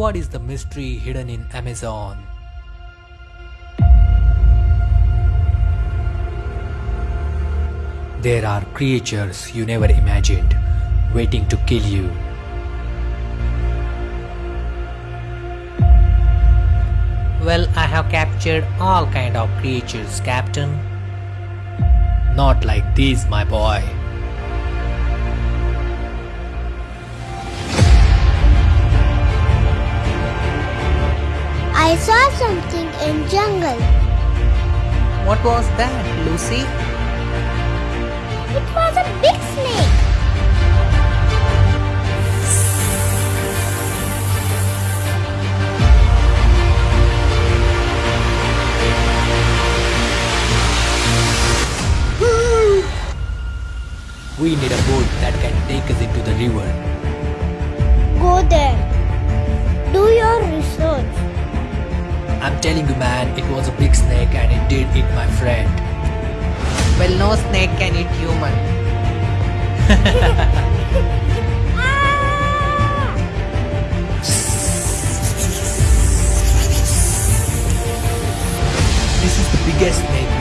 What is the mystery hidden in Amazon? There are creatures you never imagined waiting to kill you. Well, I have captured all kind of creatures, Captain. Not like these, my boy. I saw something in jungle. What was that, Lucy? It was a big snake. We need a boat that can take us into the river. Go there. Do your research. I'm telling you, man, it was a big snake and it did eat my friend. Well, no snake can eat human. This is the biggest snake